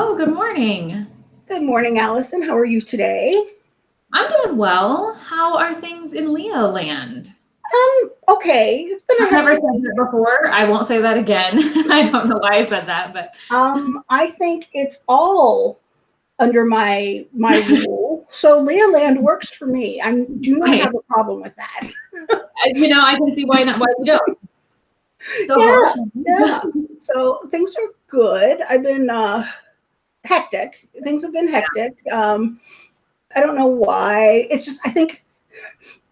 Hello, good morning. Good morning, Allison. How are you today? I'm doing well. How are things in Leo land? Um, okay. It's been a I've never said that before. I won't say that again. I don't know why I said that, but um, I think it's all under my my rule. So Leah Land works for me. I do not Right. have a problem with that. You know, I can see why not why you don't. So Yeah, Yeah. So things are good. I've been uh hectic. Things have been hectic. Um I don't know why. It's just I think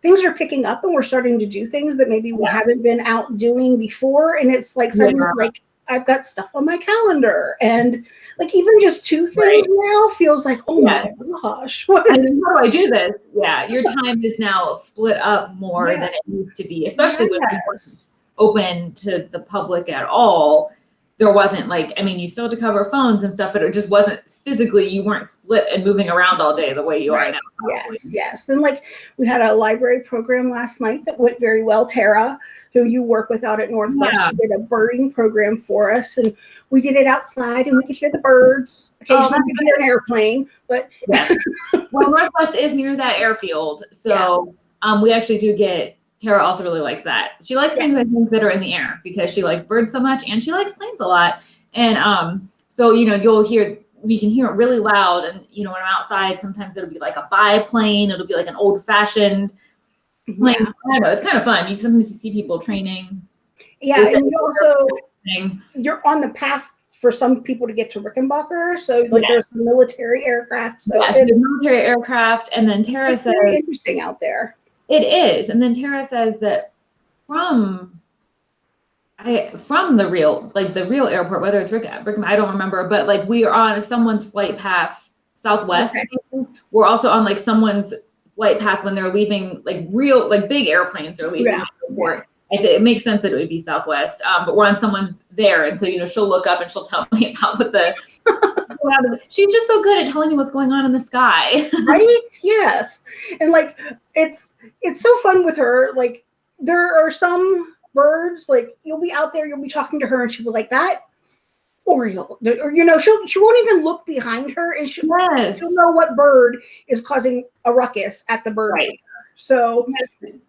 things are picking up and we're starting to do things that maybe we Yeah. haven't been out doing before. And it's like suddenly Yeah. like I've got stuff on my calendar and like even just two things now feels like, oh Yeah. my gosh. What I mean, how do I do this? Yeah, your time is now split up more than it used to be, especially when we weren't open to the public at all. There wasn't like, I mean, you still had to cover phones and stuff, but it just wasn't physically, you weren't split and moving around all day the way you are now. probably. Yes, yes. And like we had a library program last night that went very well. Tara, who you work with out at Northwest, Yeah. did a birding program for us. And we did it outside and we could hear the birds. Occasionally that's we could hear an airplane, but Yes. well, Northwest is near that airfield. So um, we actually do get, Tara also really likes that. She likes things I think that are in the air because she likes birds so much and she likes planes a lot. And um, so, you know, you'll hear, we can hear it really loud. And, you know, when I'm outside, sometimes it'll be like a biplane, it'll be like an old fashioned plane. yeah. I don't know. It's kind of fun. You sometimes you see people training. Yeah, Is and you also thing. you're on the path for some people to get to Rickenbacker. So like Yeah. there's some military aircraft. So Yes, it's, the military aircraft. And then Tara it's says, interesting out there. It is, and then Tara says that from I from the real like the real airport, whether it's Rick, Rick I don't remember, but like we are on someone's flight path southwest. We're also on like someone's flight path when they're leaving like real like big airplanes are leaving Yeah, the airport. It makes sense that it would be Southwest, um, but we're on someone's there, and so you know she'll look up and she'll tell me about what the. She's just so good at telling me what's going on in the sky. right yes and like it's it's so fun with her like there are some birds like you'll be out there you'll be talking to her and she'll be like that oriole or you know she'll she won't even look behind her and she'll, yes. she'll know what bird is causing a ruckus at the bird Right. So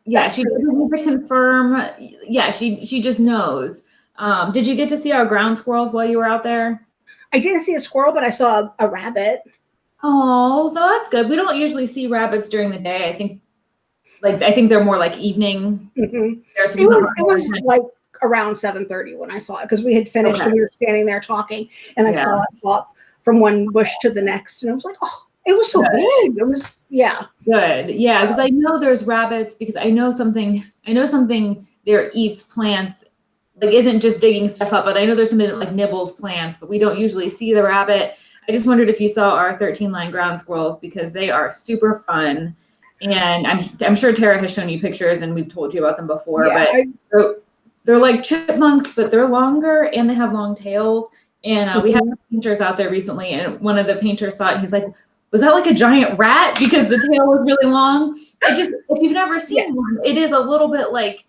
Yeah, she doesn't need to confirm. Yeah, she she just knows. Um, did you get to see our ground squirrels while you were out there? i didn't see a squirrel but i saw a, a rabbit Oh, so that's good. We don't usually see rabbits during the day. I think, like, I think they're more like evening. Mhm. It was it was like around 7:30 when i saw it because we had finished Okay. and we were standing there talking and i Yeah. saw it hop from one bush to the next and i was like oh it was so Good. big it was yeah good. Yeah, because I know there's rabbits. Because I know something. I know something there eats plants. Like, isn't just digging stuff up, but I know there's something that like nibbles plants. But we don't usually see the rabbit. I just wondered if you saw our 13 line ground squirrels because they are super fun. And I'm, I'm sure Tara has shown you pictures and we've told you about them before, yeah, but I- they're, they're like chipmunks, but they're longer and they have long tails. And uh, we had some painters out there recently, and one of the painters saw it. He's like, "Was that like a giant rat because the tail was really long?" It just, if you've never seen Yeah. one, it is a little bit like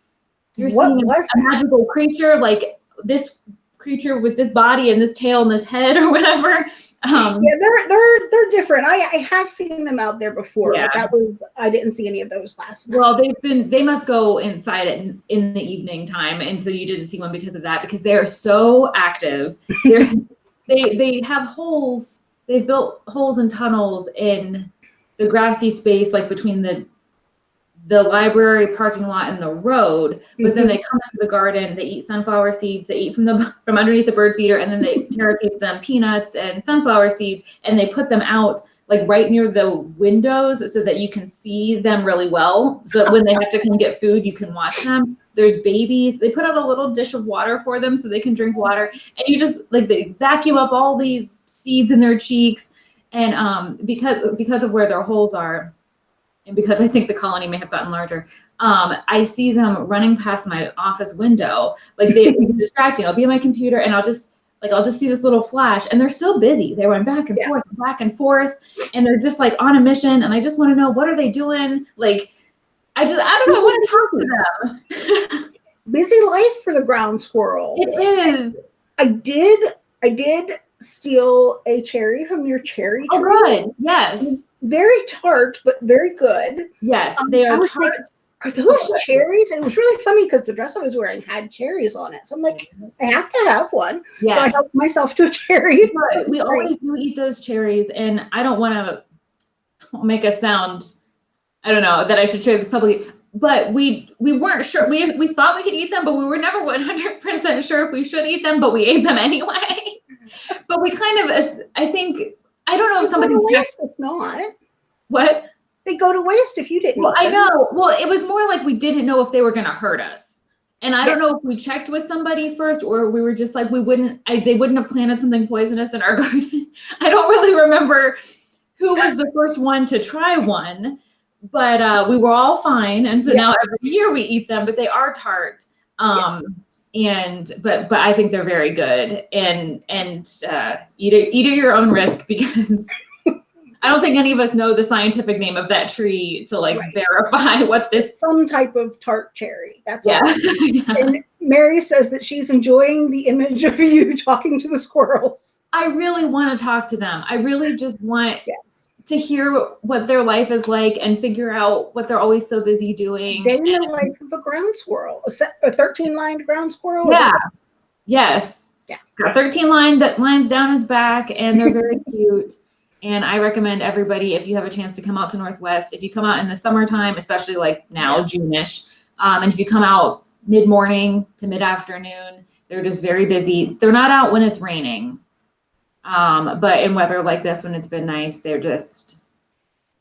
you're What seeing a magical creature, like this creature with this body and this tail and this head or whatever. Um, yeah they're they're they're different i i have seen them out there before Yeah. but that was i didn't see any of those last night Well, they've been they must go inside it in, in the evening time, and so you didn't see one because of that because they are so active. They they have holes. They've built holes and tunnels in the grassy space, like between the the library parking lot and the road. But then Mhm. they come into the garden. They eat sunflower seeds. They eat from the from underneath the bird feeder, and then they feeds them peanuts and sunflower seeds, and they put them out like right near the windows so that you can see them really well. So when they have to come get food, you can watch them. There's babies. They put out a little dish of water for them so they can drink water. And you just like they vacuum up all these seeds in their cheeks. And um, because because of where their holes are, and because I think the colony may have gotten larger, um, I see them running past my office window. Like they distracting. I'll be on my computer and I'll just like I'll just see this little flash, and they're so busy. They run back and Yeah. forth, and back and forth, and they're just like on a mission. And I just want to know what are they doing? Like, I just I don't know. I want to talk to them. busy life for the ground squirrel It is. I did I did steal a cherry from your cherry tree. Oh, tree. good. Yes. Very tart, but very good. Yes. Um, They are tart. Are those good. cherries? And it was really funny because the dress I was wearing had cherries on it. So I'm like, I have to have one. So I Yes. helped myself to a cherry. Good. We always do eat those cherries, and I don't want to make a sound. I don't know that I should share this publicly, but we we weren't sure. We we thought we could eat them, but we were never one hundred percent sure if we should eat them. But we ate them anyway. but we kind of, I think, I don't know if somebody They go to checked waste if not. what. They go to waste if you didn't. Well, I know. Well, it was more like we didn't know if they were going to hurt us. And I don't know if we checked with somebody first or we were just like, we wouldn't, I, they wouldn't have planted something poisonous in our garden. I don't really remember who was the first one to try one, but uh, we were all fine. And so now every year we eat them, but they are tart. Um, and but but I think they're very good and and uh, eat it eat at your own risk because I don't think any of us know the scientific name of that tree to like Right. verify what this. Some type of tart cherry. That's Yeah. all. yeah. And Mary says that she's enjoying the image of you talking to the squirrels. I really want to talk to them. I really just want Yes. To hear what their life is like and figure out what they're always so busy doing. Day in the life of a ground squirrel, a, 13 lined ground squirrel. yeah. Yes. Yeah. Got 13 line that lines down its back and they're very cute. And I recommend everybody, if you have a chance to come out to Northwest, if you come out in the summertime, especially like now, Yeah. June-ish, um, and if you come out mid-morning to mid-afternoon, they're just very busy. They're not out when it's raining. Um, but in weather like this, when it's been nice, they're just,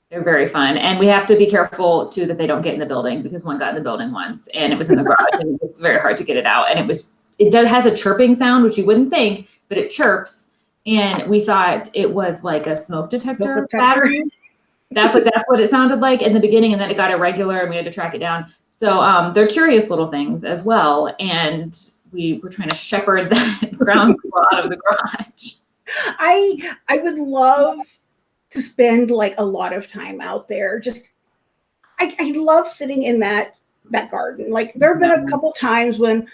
they're very fun. And we have to be careful too that they don't get in the building because one got in the building once and it was in the garage and it was very hard to get it out. And it was, it does, has a chirping sound, which you wouldn't think, but it chirps. And we thought it was like a smoke detector, Smoke detector. battery. That's like that's what it sounded like in the beginning, and then it got irregular, and we had to track it down. So um, they're curious little things as well, and we were trying to shepherd that ground out of the garage. I I would love to spend like a lot of time out there. Just I, I love sitting in that that garden. Like there have been a Mhm. couple times when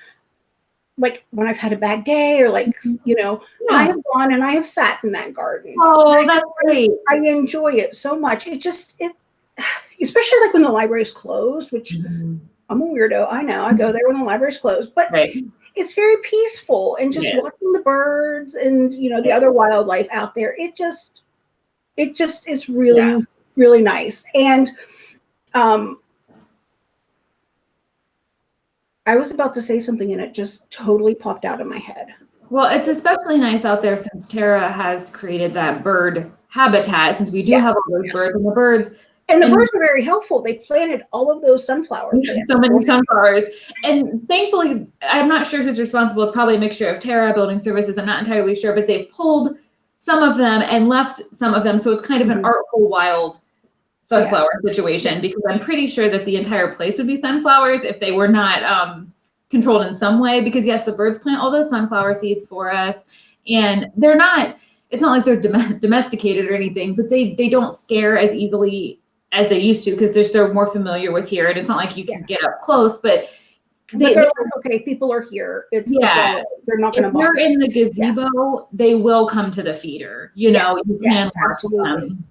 like when I've had a bad day or like mm-hmm. you know and I have gone and I have sat in that garden. Oh, that's great. I enjoy it so much. It just it especially like when the library is closed, which mm-hmm. I'm a weirdo. I know. I go mm-hmm. there when the library's closed, but Right. It's very peaceful and just Yeah. watching the birds and you know the other wildlife out there it just it just is really Yeah. really nice and um i was about to say something and it just totally popped out of my head Well, it's especially nice out there since Tara has created that bird habitat. Since we do have all those Yes. birds, and the birds and the And- birds are very helpful they planted all of those sunflowers. so many sunflowers. And thankfully, I'm not sure who's responsible. It's probably a mixture of Tara Building Services. I'm not entirely sure, but they've pulled some of them and left some of them. So it's kind of an Mhm. artful wild sunflower situation because I'm pretty sure that the entire place would be sunflowers if they were not um, controlled in some way. Because yes, the birds plant all those sunflower seeds for us, and they're not. It's not like they're dom- domesticated or anything, but they they don't scare as easily as they used to because they're they're more familiar with here, and it's not like you can get up close, but. but They, they're like okay people are here it's it's Yeah. right. they're not going to. if you're in the gazebo, they will come to the feeder. You know, Yes, you can yes, watch absolutely. them.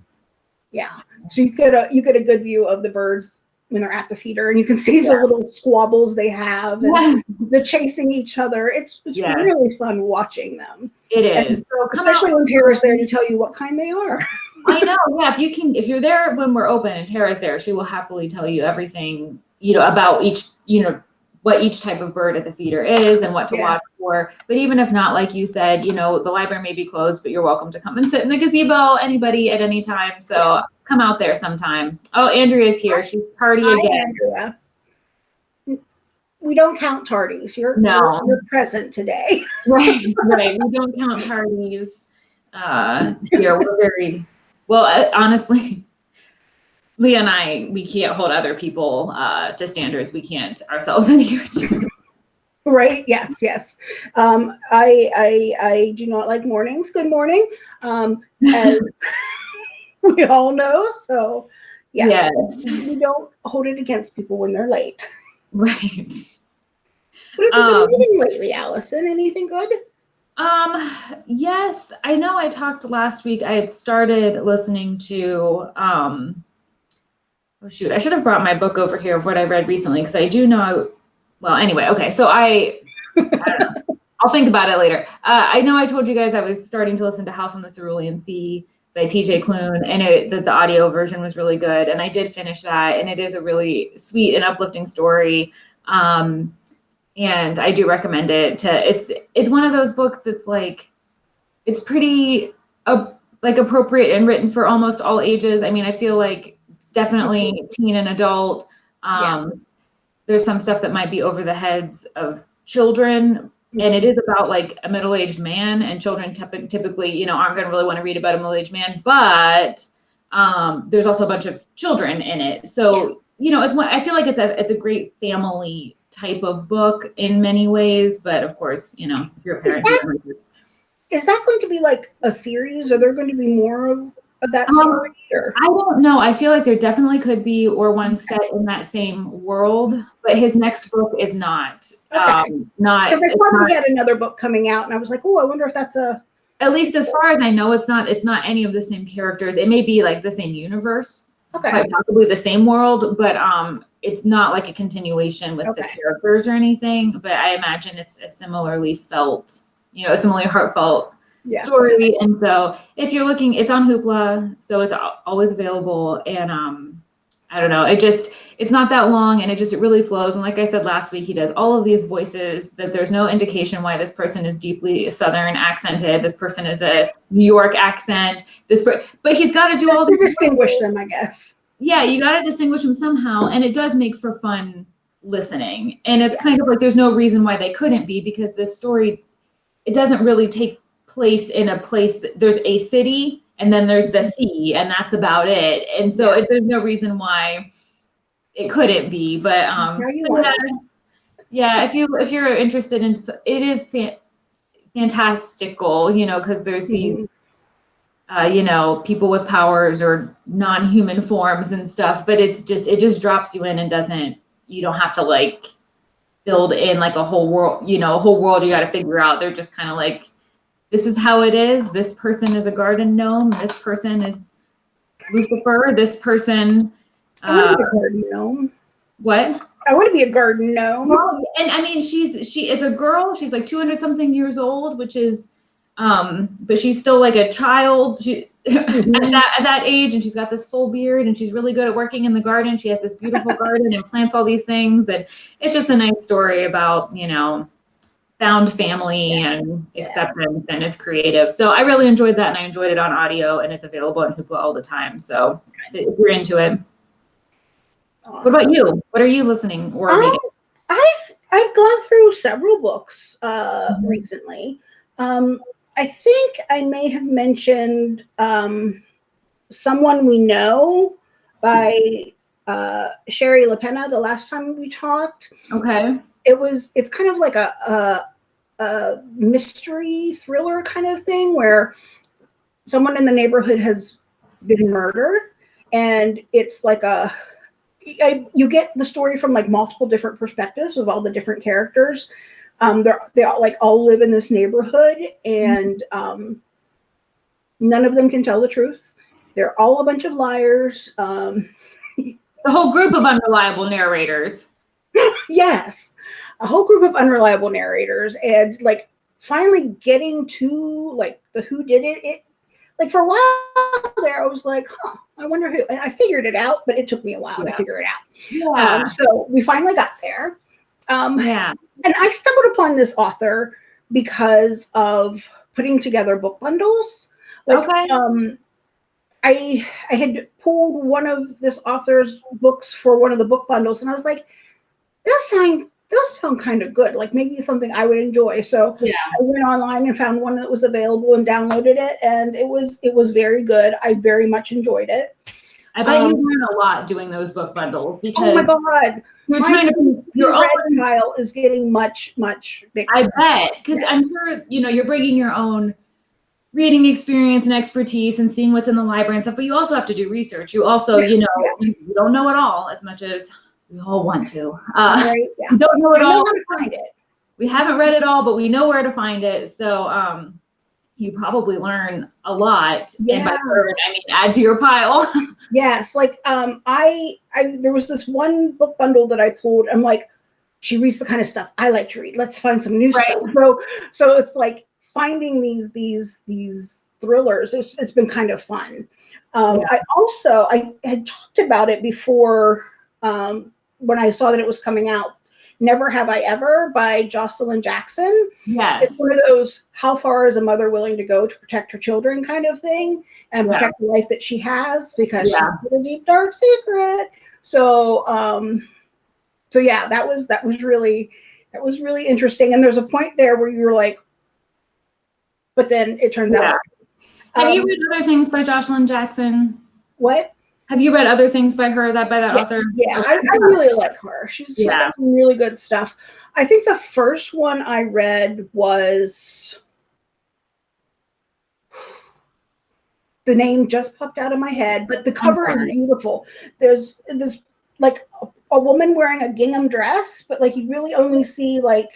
yeah so you get a you get a good view of the birds when they're at the feeder and you can see the little squabbles they have and Yes, the chasing each other. It's it's Yeah. really fun watching them, It is, So especially when Tara's there to tell you what kind they are. I know. Yeah, if you can, if you're there when we're open and Tara's there, she will happily tell you everything, you know, about each, you know, what each type of bird at the feeder is and what to Yeah. watch for. But even if not, like you said, you know, the library may be closed, but you're welcome to come and sit in the gazebo, anybody at any time. So Yeah. come out there sometime. Oh, Andrea's here. She's party Hi, again. Andrea. We don't count tardies. You're No. you're, you're present today. right, right. We don't count parties uh, here. We're very well. uh, Honestly, Leah and I, we can't hold other people uh, to standards we can't ourselves adhere to. Right? Yes, yes. Um, I I I do not like mornings. Good morning. Um, as we all know. So yeah, Yes, we don't hold it against people when they're late. right. What have you Um, been reading lately, Allison? Anything good? Um, yes, I know I talked last week. I had started listening to um oh shoot, I should have brought my book over here of what I read recently because I do know well, anyway, okay. So I, I will think about it later. Uh, I know I told you guys I was starting to listen to House on the Cerulean Sea by TJ Klune and it, the, the audio version was really good. And I did finish that and it is a really sweet and uplifting story. Um, and I do recommend it to it's it's one of those books that's like it's pretty uh, like appropriate and written for almost all ages. I mean, I feel like definitely teen and adult. Um, yeah. There's some stuff that might be over the heads of children, and it is about like a middle-aged man, and children typically, you know, aren't going to really want to read about a middle-aged man, but um, there's also a bunch of children in it. So, yeah. you know, it's one. I feel like it's a it's a great family type of book in many ways, but of course, you know, if you're a parent, is that, is that going to be like a series? Are there going to be more of, of that um, story? Or? I don't know. I feel like there definitely could be, or one set in that same world. But his next book is not. Okay. Um, not because I saw he had another book coming out, and I was like, oh, I wonder if that's a. At least as far as I know, it's not. It's not any of the same characters. It may be like the same universe, okay. quite possibly the same world, but um, it's not like a continuation with okay. the characters or anything, but I imagine it's a similarly felt, you know, a similarly heartfelt yeah. story. And so if you're looking, it's on Hoopla, so it's always available. And um, I don't know, it just, it's not that long and it just, it really flows. And like I said last week, he does all of these voices that there's no indication why this person is deeply Southern accented. This person is a New York accent, this, but he's got to do just all the- distinguish them, I guess yeah, you got to distinguish them somehow. And it does make for fun listening. And it's kind of like there's no reason why they couldn't be because this story, it doesn't really take place in a place that there's a city and then there's the mm-hmm. sea and that's about it. And so it, there's no reason why it couldn't be. But um, yeah, yeah, if you if you're interested in, it is fa- fantastical, you know, because there's these. Mm-hmm uh, you know, people with powers or non-human forms and stuff, but it's just, it just drops you in and doesn't, you don't have to like build in like a whole world, you know, a whole world you got to figure out. They're just kind of like, this is how it is. This person is a garden gnome. This person is Lucifer. This person. I want to be a uh, garden gnome. What? I want to be a garden gnome. Well, and I mean, she's she is a girl. She's like 200 something years old, which is um, but she's still like a child she, mm-hmm. at, that, at that age and she's got this full beard and she's really good at working in the garden she has this beautiful garden and plants all these things and it's just a nice story about you know found family yeah. and acceptance yeah. and it's creative so i really enjoyed that and i enjoyed it on audio and it's available on hoopla all the time so if you're into it awesome. what about you what are you listening or um, reading i've i've gone through several books uh, mm-hmm. recently um, I think I may have mentioned um, Someone We Know by uh, Shari Lapena the last time we talked. Okay. It was, it's kind of like a, a, a mystery thriller kind of thing where someone in the neighborhood has been murdered and it's like a, I, you get the story from like multiple different perspectives of all the different characters um, they're they all like all live in this neighborhood, and um, none of them can tell the truth. They're all a bunch of liars. Um, the whole group of unreliable narrators. Yes, a whole group of unreliable narrators, and like finally getting to like the who did it. It like for a while there, I was like, huh, I wonder who. And I figured it out, but it took me a while yeah. to figure it out. Yeah. Um, so we finally got there. Um, yeah. And I stumbled upon this author because of putting together book bundles. Like, okay. Um, I I had pulled one of this author's books for one of the book bundles, and I was like, that sound does sound kind of good. Like maybe something I would enjoy. So yeah. I went online and found one that was available and downloaded it, and it was it was very good. I very much enjoyed it. I bet um, you learn a lot doing those book bundles because oh my god, you're my trying to your own pile is getting much much bigger. I bet because yes. I'm sure you know you're bringing your own reading experience and expertise and seeing what's in the library and stuff, but you also have to do research. You also, you know, yeah. you don't know it all as much as we all want to. Uh, right, yeah. Don't know it all. Know find it. we haven't read it all, but we know where to find it. So um, you probably learn a lot. And by Yeah. learn, I mean add to your pile. Yes, like um, I, I there was this one book bundle that I pulled. I'm like, she reads the kind of stuff I like to read. Let's find some new Right. stuff. So, so it's like finding these these these thrillers. It's, it's been kind of fun. Um, Yeah. I also I had talked about it before um, when I saw that it was coming out. Never Have I Ever by Joshilyn Jackson. yes. It's one of those how far is a mother willing to go to protect her children kind of thing and Yeah. protect the life that she has because Yeah. she's got a deep dark secret. So um so yeah, that was that was really that was really interesting. And there's a point there where you're like, but then it turns Yeah. out Have you um, read other things by Joshilyn Jackson? what? Have you read other things by her that by that Yes, author? Yeah, I, I really like her. She's, she's Yeah. got some really good stuff. I think the first one I read was the name just popped out of my head, but the cover is beautiful. There's this like a, a woman wearing a gingham dress, but like you really only see like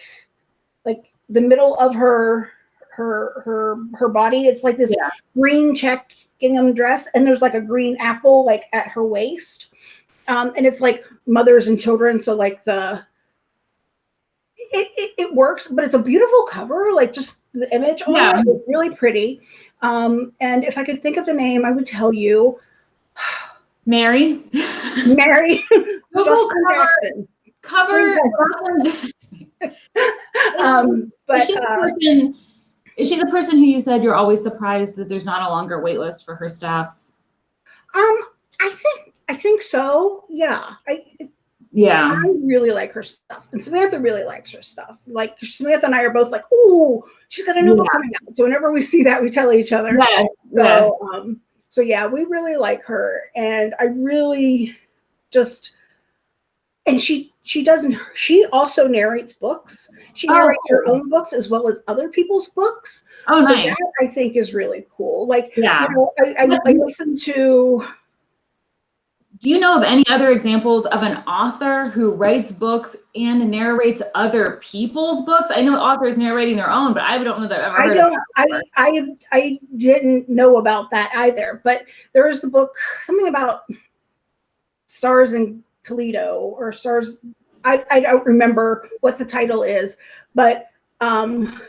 like the middle of her her her her body. It's like this Yeah. green check gingham dress, and there's like a green apple like at her waist. Um, and it's like mothers and children, so like the it, it, it works, but it's a beautiful cover, like just the image on Yeah. it is really pretty. Um, and if I could think of the name, I would tell you Mary. Mary Google cover, Jackson. cover Um, but is she the uh, person is she the person who you said you're always surprised that there's not a longer wait list for her stuff? um, I think I think so. Yeah, I Yeah. I really like her stuff, and Samantha really likes her stuff. Like Samantha and I are both like, "Ooh, she's got a new book coming out." So whenever we see that, we tell each other. Yes. So, yes. um, so yeah, we really like her, and I really just, and she she doesn't. She also narrates books. She Oh, narrates her own books as well as other people's books. Oh so nice. that I think is really cool. Like, Yeah. you know, I, I, I listen to Do you know of any other examples of an author who writes books and narrates other people's books? I know authors narrating their own, but I don't know that I've ever I heard don't. of I, I I didn't know about that either. But there is the book something about stars in Toledo or stars. I I don't remember what the title is, but um,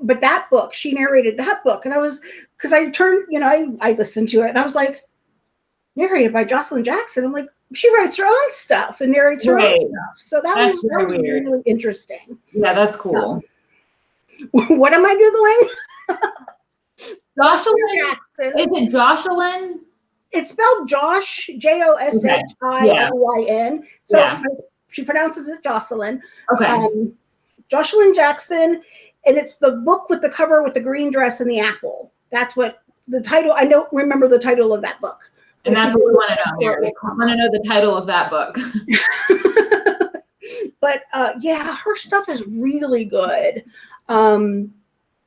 but that book she narrated that book, and I was because I turned you know I I listened to it and I was like narrated by Joshilyn Jackson. I'm like she writes her own stuff and narrates her Right. own stuff. So that That's was, that was really interesting. Yeah, that's cool. what am I googling? Jocelyn, Jackson. is it Jocelyn? It's spelled Josh, J O S H I L Y N. So Yeah. she pronounces it Jocelyn. Okay. Um, Joshilyn Jackson, and it's the book with the cover with the green dress and the apple. That's what the title. I don't remember the title of that book. and that's what we want to know. We want to know the title of that book. but uh, yeah, her stuff is really good. Um,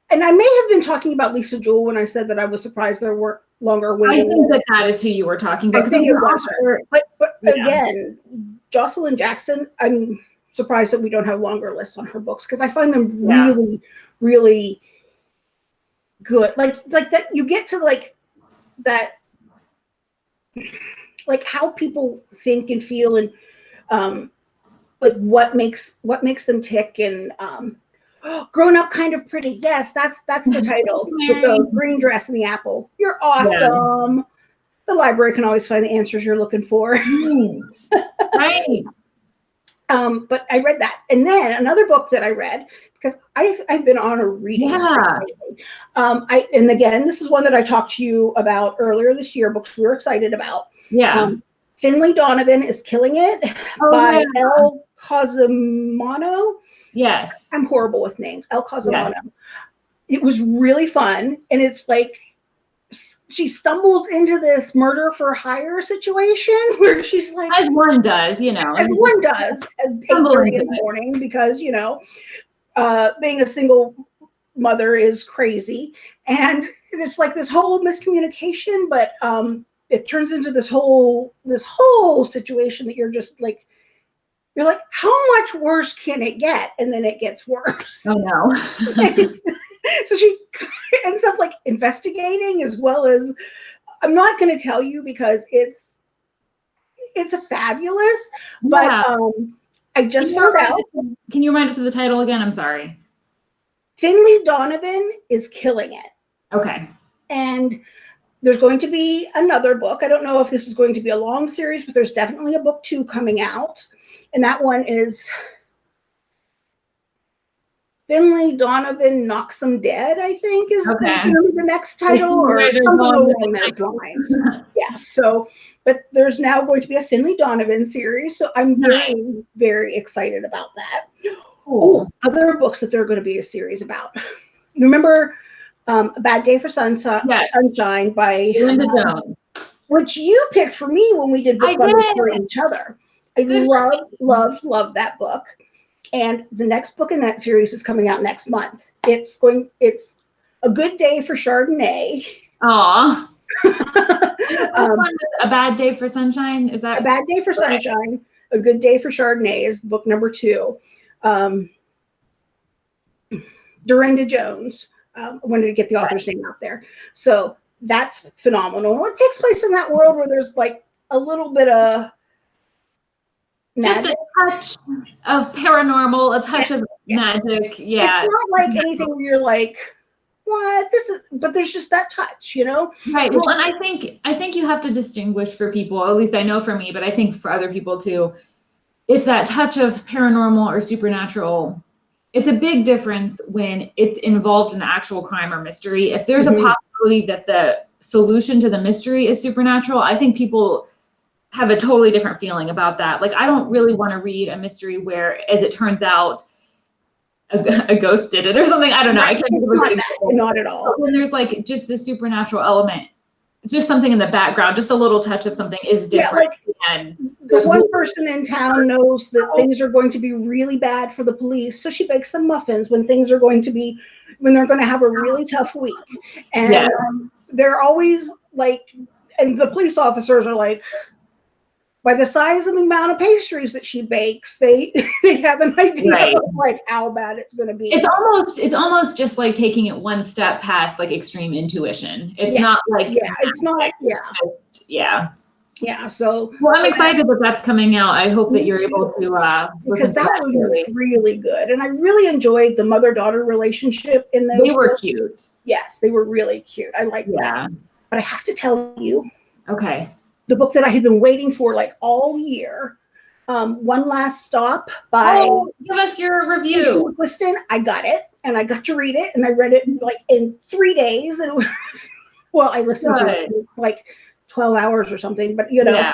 and I may have been talking about Lisa Jewell when I said that I was surprised there weren't longer I think that that is who you were talking about. I think it was because her. But but Yeah. again, Joshilyn Jackson, I'm surprised that we don't have longer lists on her books because I find them Yeah. really, really good. Like like that you get to like that like how people think and feel and um like what makes what makes them tick and um grown up kind of pretty. Yes that's that's the title. With the green dress and the apple. You're awesome. The library can always find the answers you're looking for. Right. um but i read that. And then another book that i read because i i've been on a reading Yeah. um i and again this is one that i talked to you about earlier this year books we were excited about. Yeah. um finley donovan is killing it Oh, by yeah. Elle Cosimano. Yes. I'm horrible with names. Elle Cosimano. Yes. It was really fun, and it's like she stumbles into this murder for hire situation where she's like, As one does, you know. as one does, at eight into in the it. morning, because you know, uh, being a single mother is crazy, and it's like this whole miscommunication, but um, it turns into this whole this whole situation that you're just like you're like, how much worse can it get? And then it gets worse. Oh no. so she ends up like investigating as well as I'm not going to tell you because it's it's a fabulous, but Yeah. um I just found out Can you remind us of the title again? I'm sorry. Finley Donovan is killing it. Okay. And there's going to be another book. I don't know if this is going to be a long series, but there's definitely a book two coming out. And that one is Finley Donovan Knocks 'em Dead, I think is, Okay. gonna the next title or something along those lines. Yeah. So, but there's now going to be a Finley Donovan series. So I'm very, very excited about that. Cool. Oh, other books that there are going to be a series about. You remember um, A Bad Day for Sunshine, Yes. Sunshine by Linda uh, Jones. which you picked for me when we did book I did. for each other. I Good for love, me. love, love that book. And the next book in that series is coming out next month. It's going, it's a good day for Chardonnay. Aw. Um, a bad day for sunshine. Is that A Bad Day for Sunshine, A Good Day for Chardonnay is book number two. Um, Darynda Jones. Um, I wanted to get the author's name out there. So that's phenomenal. It takes place in that world where there's like a little bit of just a touch of paranormal, a touch of Yes. magic? Yeah. It's not like anything where you're like, what? This is, but there's just that touch, you know? Right. Well, and I think I think you have to distinguish for people, at least I know for me, but I think for other people too, if that touch of paranormal or supernatural, it's a big difference when it's involved in the actual crime or mystery. If there's Mhm. a possibility that the solution to the mystery is supernatural, I think people have a totally different feeling about that. Like I don't really want to read a mystery where, as it turns out, a, a ghost did it or something. I don't know. I can't think It's of a not that, not at all. When there's like just the supernatural element, it's just something in the background, just a little touch of something is Yeah, different. like and the one one- person in town knows that things are going to be really bad for the police, so she bakes them muffins when things are going to be when they're going to have a really tough week, and Yeah. um, they're always like, and the police officers are like. By the size and the amount of pastries that she bakes, they they have an idea Right. of like how bad it's going to be. it's almost it's almost just like taking it one step past like extreme intuition. It's Yes. not like yeah, it's not. Yeah, just- yeah. yeah. So Well, I'm excited that that's coming out. I hope that you're able to uh because that that. was really good, and I really enjoyed the mother-daughter relationship in those. They were books. cute. Yes, they were really cute. I like that. Yeah. But I have to tell you, Okay. The book that I had been waiting for like all year, um, One Last Stop by Oh, give us your review. McQuiston. I got it and I got to read it and I read it like in three days. And it was, well, I listened to it. It's like 12 hours or something, but you know, Yeah.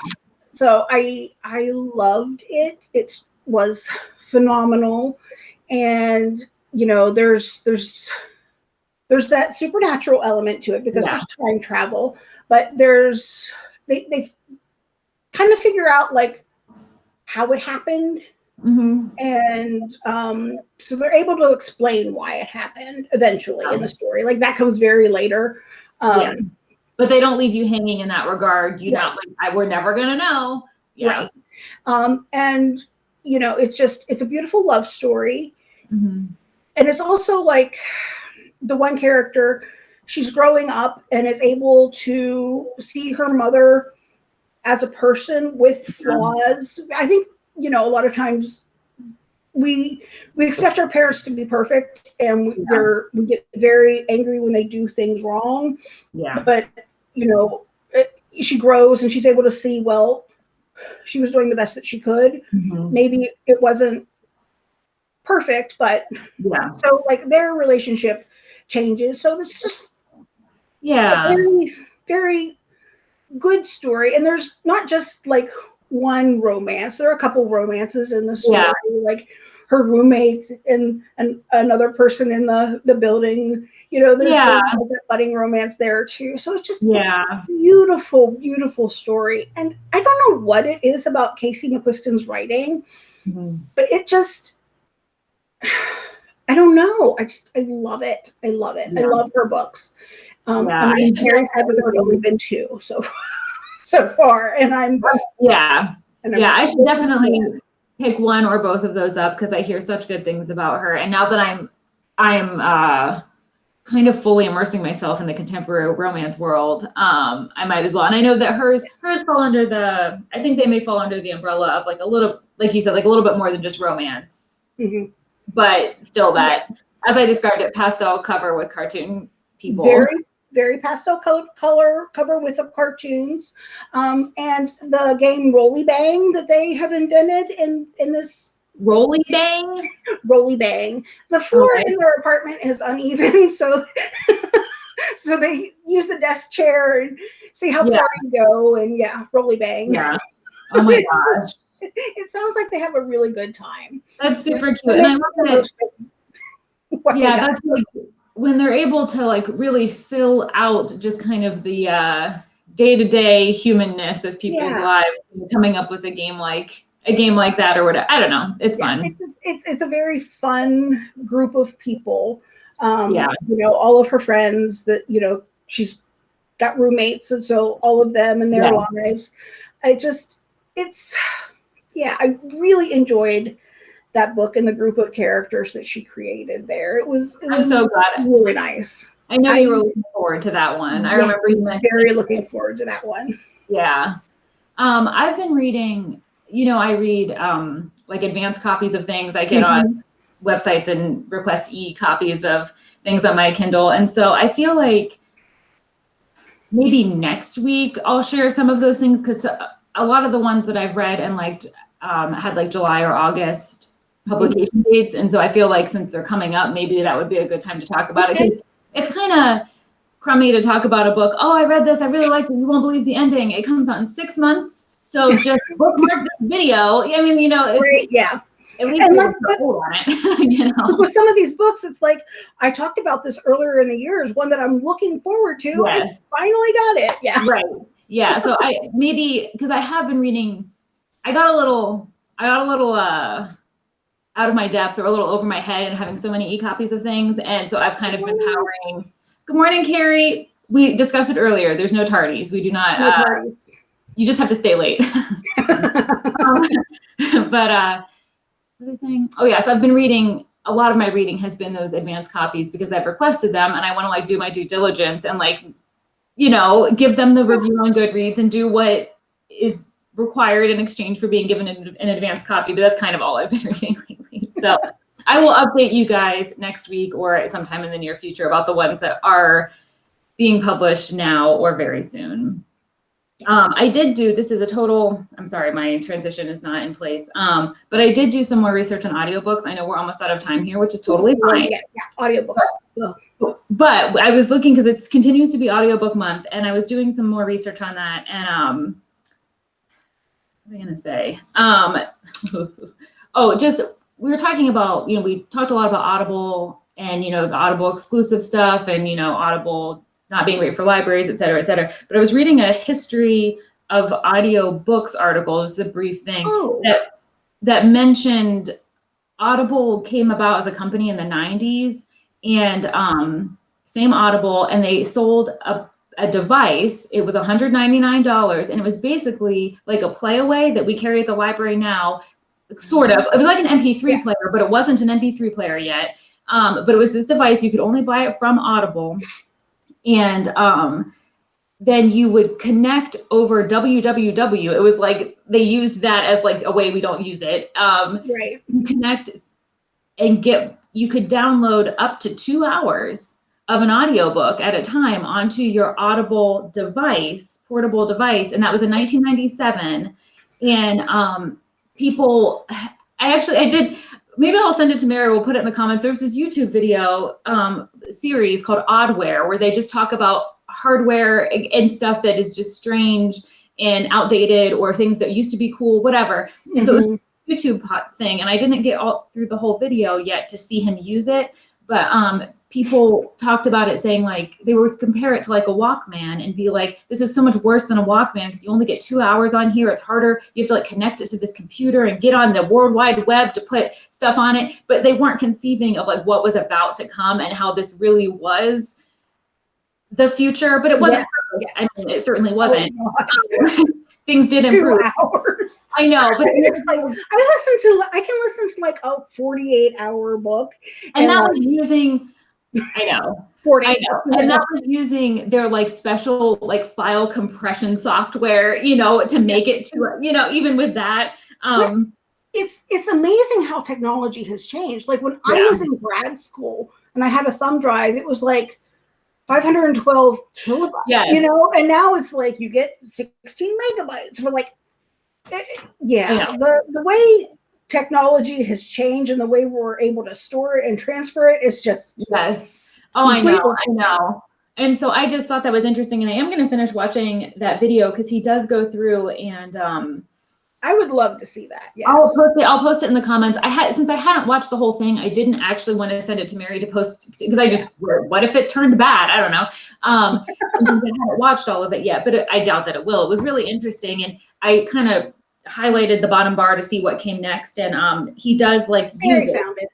so I I loved it. It was phenomenal, and you know, there's there's there's that supernatural element to it because Yeah. there's time travel, but there's they they kind of figure out like how it happened, hmm and um, so they're able to explain why it happened eventually in the story. Like that comes very later. Um, Yeah. But they don't leave you hanging in that regard. You Yeah. know, like I, we're never gonna know. Yeah. Right. Um, and you know, it's just it's a beautiful love story. Mhm. and it's also like the one character she's growing up and is able to see her mother as a person with flaws i think you know a lot of times we we expect our parents to be perfect and we, Yeah. they're we get very angry when they do things wrong Yeah. but you know it, she grows and she's able to see well she was doing the best that she could Mhm. maybe it wasn't perfect but Yeah. so like their relationship changes so it's just Yeah. very very good story and there's not just like one romance there are a couple romances in the story Yeah. like her roommate and and another person in the the building you know there's Yeah. a budding romance there too so it's just it's Yeah. a beautiful beautiful story and i don't know what it is about casey mcquiston's writing Mhm. but it just I don't know. I just I love it. I love it. I love her books. Um Yeah, I I'm should very that there have only been two so so far. And I'm Yeah. and I'm Yeah. I should definitely pick one or both of those up because I hear such good things about her. And now that I'm I'm uh kind of fully immersing myself in the contemporary romance world, um, I might as well. And I know that hers hers fall under the I think they may fall under the umbrella of like a little like you said, like a little bit more than just romance. Mhm. But still that as I described it, pastel cover with cartoon people. Very, very pastel color, color cover with the cartoons, um, and the game Rolly Bang that they have invented in in this Rolly bang. Rolly Bang. The floor Okay. in their apartment is uneven, so so they use the desk chair and see how Yeah. far you go, and yeah, Rolly Bang. Yeah. Oh my gosh. It sounds like they have a really good time. That's super cute. And I love that yeah that's like when they're able to like really fill out just kind of the uh day-to-day humanness of people's Yeah. lives coming up with a game like a game like that or whatever i don't know it's Yeah, fun It's, just- it's it's a very fun group of people. Um, Yeah. You know, all of her friends that you know she's got roommates, and so all of them and their Yeah. lives. I just it's yeah, I really enjoyed that book and the group of characters that she created there. It was it i'm was so glad really nice. i know I- you were looking forward to that one i Yeah, remember you was mentioning very looking forward to that one. yeah um i've been reading you know i read um like advanced copies of things i get on websites and request e copies of things on my Kindle. And so I feel like maybe next week I'll share some of those things because a lot of the ones that I've read and liked um, had like July or August publication dates. And so I feel like since they're coming up, maybe that would be a good time to talk about Okay. it. it's kind of crummy to talk about a book. Oh, I read this. I really liked it. You won't believe the ending. It comes out in six months. So just bookmark this video. I mean, you know, it's, Great, yeah. at least And like on it, you know. With some of these books, it's like I talked about this earlier in the year. Is one that I'm looking forward to. I Yes. finally got it. Yeah. right yeah so i maybe because i have been reading i got a little i got a little uh out of my depth or a little over my head and having so many e-copies of things. And so i've kind of been powering. Good morning carrie. We discussed it earlier. There's no tardies. We do not No uh, you just have to stay late. Um, but uh what was I saying? Oh yeah, so I've been reading a lot of my reading has been those advanced copies because I've requested them and I want to like do my due diligence and like, you know, give them the review on Goodreads and do what is required in exchange for being given an, an advanced copy. But that's kind of all I've been reading lately. So I will update you guys next week or sometime in the near future about the ones that are being published now or very soon. Um, I did do, this is a total, I'm sorry, my transition is not in place. Um, but I did do some more research on audiobooks. I know we're almost out of time here, which is totally fine. Yeah, yeah, audiobooks. But I was looking because it continues to be audiobook month and I was doing some more research on that. And um, what was I going to say? Um, oh, just we were talking about, you know, we talked a lot about Audible and, you know, the Audible exclusive stuff and, you know, Audible not being great for libraries, et cetera, et cetera. But I was reading a history of audio books article, just a brief thing Oh, that that mentioned Audible came about as a company in the 90s and um, same Audible and they sold a, a device. It was $199 and it was basically like a playaway that we carry at the library now, sort of. It was like an MP3 Yeah. player, but it wasn't an MP3 player yet. Um, but it was this device. You could only buy it from Audible. And um, then you would connect over www. It was like they used that as like a way we don't use it. Um, right. you connect and get you could download up to two hours of an audiobook at a time onto your audible device portable device and that was in 1997 and um, people i actually i did maybe i'll send it to mary we'll put it in the comments there's this youtube video um, series called oddware where they just talk about hardware and stuff that is just strange and outdated or things that used to be cool whatever and so it was Mhm. YouTube pot thing, and I didn't get all through the whole video yet to see him use it. But um, people talked about it, saying like they would compare it to like a Walkman and be like, "This is so much worse than a Walkman because you only get two hours on here. It's harder. You have to like connect it to this computer and get on the World Wide Web to put stuff on it." But they weren't conceiving of like what was about to come and how this really was the future. But it wasn't. Yeah. I mean, it certainly wasn't. Oh, um, Things did Two improve. hours. hours. I know, but It's like, I listen to I can listen to like a 48 hour book and that like, was using I know. 40 I know. And that was using their like special like file compression software, you know, to make it to you know, even with that. Um it's it's amazing how technology has changed. Like when I was in grad school and I had a thumb drive, it was like 512 kilobytes. Yes. You know, and now it's like you get 16 megabytes for like eh, yeah, the the way technology has changed and the way we're able to store it and transfer it is just Yes. Oh, I know. I know. And so I just thought that was interesting. And I am going to finish watching that video because he does go through and um, I would love to see that. Yes. I'll post it. I'll post it in the comments. I had since I hadn't watched the whole thing, I didn't actually want to send it to Mary to post because I just what if it turned bad? I don't know. Um, I haven't watched all of it yet, but it, I doubt that it will. It was really interesting, and I kind of highlighted the bottom bar to see what came next. And um, he does like use it. it.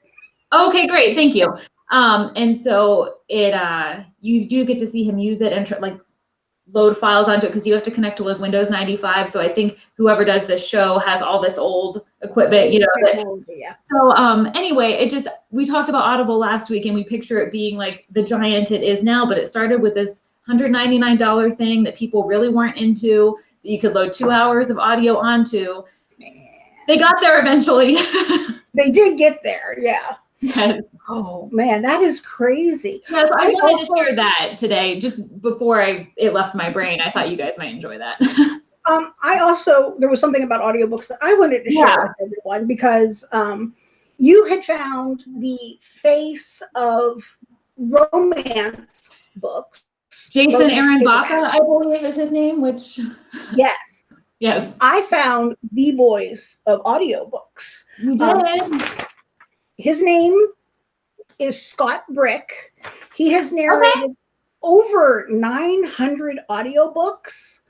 Okay, great. Thank you. Um, and so it, uh, you do get to see him use it and like load files onto it because you have to connect to like Windows 95. So I think whoever does this show has all this old equipment, you know. That, yeah. so um, anyway, it just we talked about Audible last week and we picture it being like the giant it is now, but it started with this $199 thing that people really weren't into you could load two hours of audio onto. They got there eventually. They did get there, yeah. yes. Oh man, that is crazy. Yes, I I wanted to share that today, just before I it left my brain. I thought you guys might enjoy that. Um, I also there was something about audiobooks that I wanted to share Yeah. with everyone because um, you had found the face of romance books. Jason Aaron. Baca, I believe is his name. Which Yes, yes, I found the voice of audiobooks. you Um. His name is Scott Brick. He has narrated over 900 audiobooks.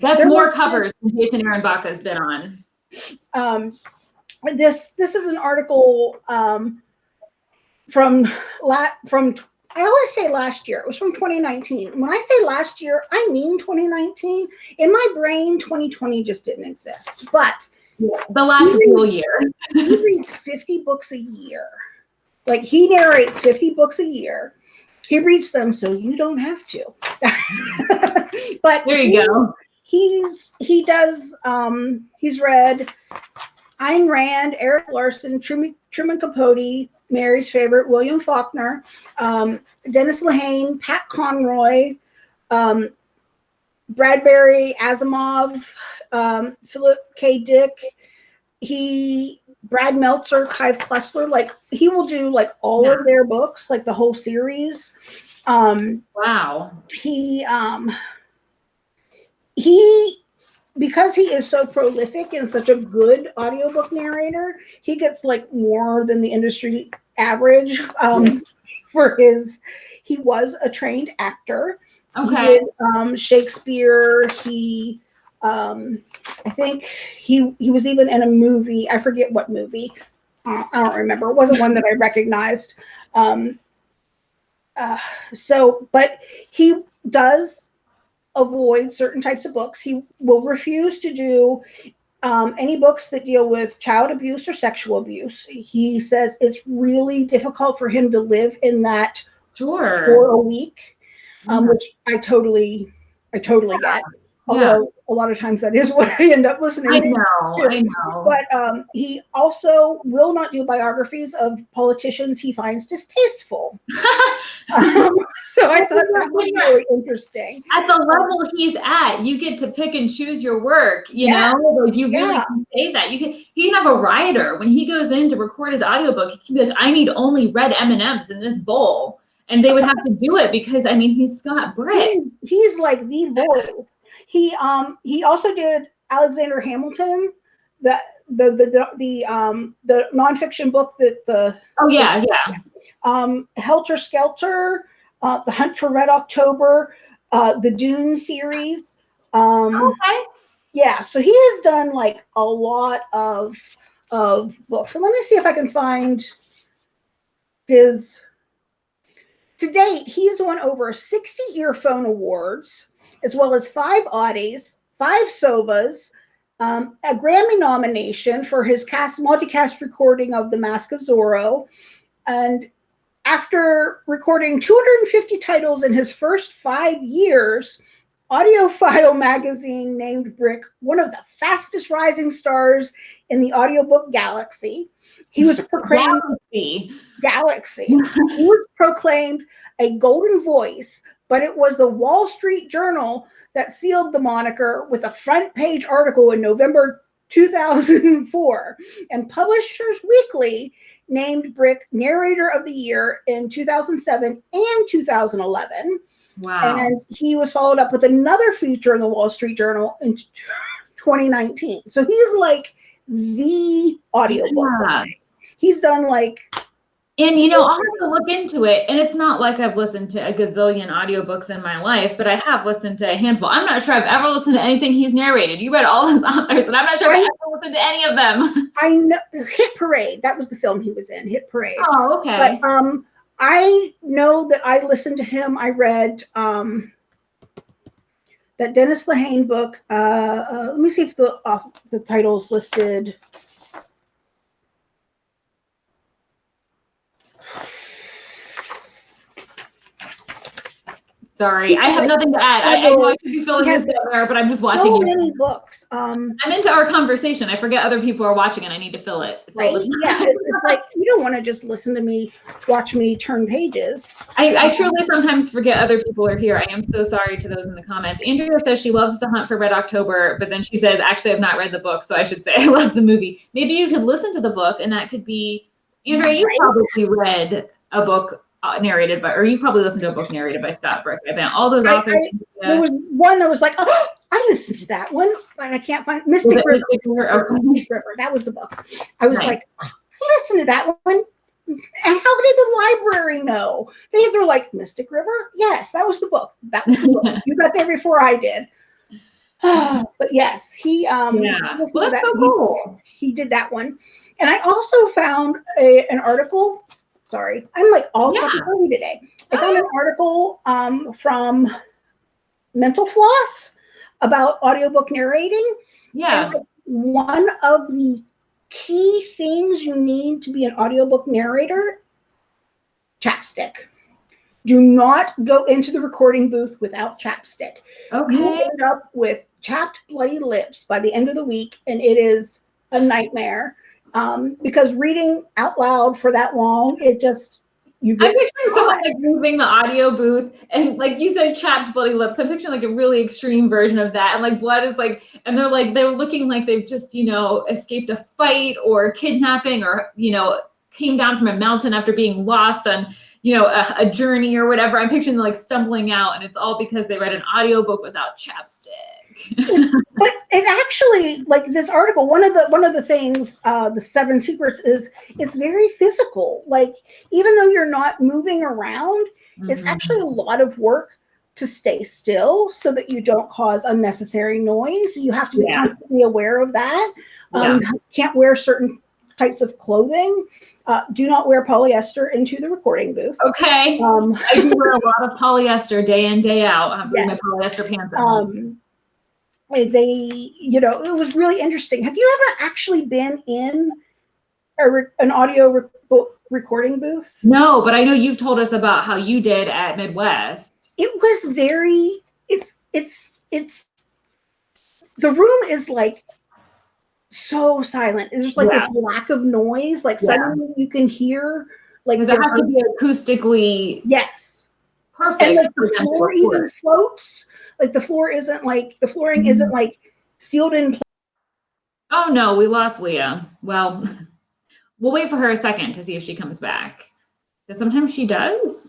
That's there more was this- covers than Jason Aaron Baca has been on. um, this this is an article um, from la- from I always say last year. It was from 2019. When I say last year, I mean 2019. In my brain, 2020 just didn't exist. But The last He real year. he reads 50 books a year. Like he narrates 50 books a year. He reads them so you don't have to. but There he- you go. he's he does um he's read Ayn Rand, Erik Larson, Truman, Truman Capote, Mary's favorite, William Faulkner, um, Dennis Lehane, Pat Conroy, um, Bradbury, Asimov, um, Philip K. Dick. He Brad Meltzer, Clive Cussler, like he will do like all Yeah. of their books, like the whole series. Um, Wow. he um he because he is so prolific and such a good audiobook narrator he gets like more than the industry average um for his he was a trained actor. Okay. did um shakespeare. He um i think he he was even in a movie i forget what movie uh, i don't remember. It wasn't one that i recognized. Um uh, so but he does avoid certain types of books. He will refuse to do um, any books that deal with child abuse or sexual abuse. He says it's really difficult for him to live in that for a week um, which I totally, I totally get. Although a lot of times that is what I end up listening I to. I know. But um, he also will not do biographies of politicians he finds distasteful. Um, so I thought that was really interesting. at the level he's at, you get to pick and choose your work. You Yeah. know, like you really Yeah. can say that. You can. He can have a writer when he goes in to record his audiobook. He can be like, "I need only red M and M's in this bowl," and they would have to do it because I mean, he's Scott Brick. He's, he's like the voice. He um he also did Alexander Hamilton, the the the the, the um the nonfiction book that the Oh yeah, yeah. um, Helter Skelter, uh, The Hunt for Red October, uh, the Dune series. Um, Okay. yeah, so he has done like a lot of of books. So let me see if I can find his. To date, he has won over 60 earphone awards, as well as five Audies, five Sovas, um, a Grammy nomination for his cast multicast recording of The Mask of Zorro, and after recording 250 titles in his first five years, AudioFile magazine named Brick one of the fastest rising stars in the audiobook galaxy. He was proclaimed Galaxy. galaxy. he was proclaimed a golden voice, but it was the Wall Street Journal that sealed the moniker with a front page article in November 2004. And Publishers Weekly named Brick Narrator of the Year in 2007 and 2011. Wow. And he was followed up with another feature in the Wall Street Journal in 2019. So he's like the audiobook. Yeah. He's done like And you know, I'll have to look into it. And it's not like I've listened to a gazillion audiobooks in my life, but I have listened to a handful. I'm not sure I've ever listened to anything he's narrated. You read all his authors, and I'm not sure I've ever listened to any of them. I know Hit Parade. That was the film he was in. Hit Parade. Oh, okay. But um, I know that I listened to him. I read um, that Dennis Lehane book. Uh, uh, let me see if the uh, the title's listed. Sorry, I have nothing to add. I, I know I should be filling Yes. this there, but I'm just watching So you. many books. Um, I'm into our conversation. I forget other people are watching, and I need to fill it. right? time. Yeah, it's, like you don't want to just listen to me, watch me turn pages. I, I truly sometimes forget other people are here. I am so sorry to those in the comments. Andrea says she loves The Hunt for Red October, but then she says, actually, I've not read the book, so I should say I love the movie. Maybe you could listen to the book, and that could be, Andrea, you Right. probably read a book narrated by, or you've probably listened to a book narrated by Scott Brick. I bet all those I- authors. There was one that was like, oh, I listened to that one, but I can't find Mystic River. Mystic River? River. That was the book. I was Nice. like, oh, I listened to that one. And how did the library know? They were like, Mystic River? Yes, that was the book. That was the book. you got there before I did. but yes, he um Yeah. Well, that's that. so He- he did that one. And I also found a, an article. Sorry, I'm like all Yeah. talking today. I found an article um, from Mental Floss about audiobook narrating. Yeah. And one of the key things you need to be an audiobook narrator chapstick. Do not go into the recording booth without chapstick. Okay. You end up with chapped, bloody lips by the end of the week, and it is a nightmare. Um, because reading out loud for that long, it just you get I'm picturing someone like moving the audio booth and like you said chapped bloody lips. I'm picturing like a really extreme version of that. And like blood is like and they're like they're looking like they've just, you know, escaped a fight or kidnapping or, you know, came down from a mountain after being lost on, you know, a, a journey or whatever. I'm picturing them like stumbling out and it's all because they read an audiobook without chapstick. but it actually like this article one of the one of the things uh the seven secrets is it's very physical like even though you're not moving around it's Mhm. actually a lot of work to stay still so that you don't cause unnecessary noise you have to be Yeah. constantly aware of that um can't wear certain types of clothing uh, do not wear polyester into the recording booth Okay. um, I do wear a lot of polyester day in, day out. I have to leave Yes. my polyester pants um they you know it was really interesting have you ever actually been in a, an audio re- recording booth No, but I know you've told us about how you did at Midwest. it was very it's it's it's the room is like so silent there's like this lack of noise like Yeah. suddenly you can hear like it has to be acoustically yes perfect. and like the floor even floats like the floor isn't like the flooring Mm-hmm. isn't like sealed in place Oh no, we lost Leah. Well, we'll wait for her a second to see if she comes back. Because sometimes she does,